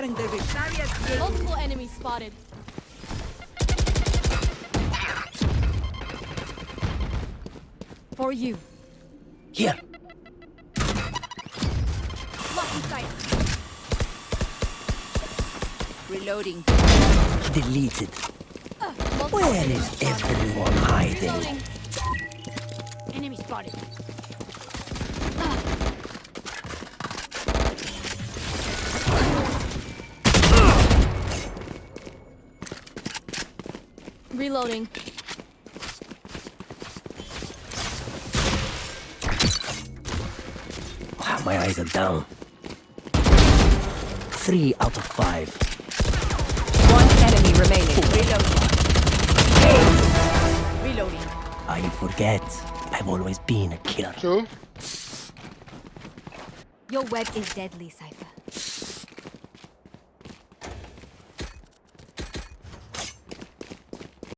Scattering their vision. Multiple enemies spotted. For you. Here. Lucky sight. Reloading. Deleted. Uh, multiple Where enemies is spotted. everyone hiding? Reloading. Enemy spotted. Reloading. Wow, my eyes are down. Three out of five. One enemy remaining. Reloading. Reloading. I forget. I've always been a killer. Two. Your web is deadly, Cypher.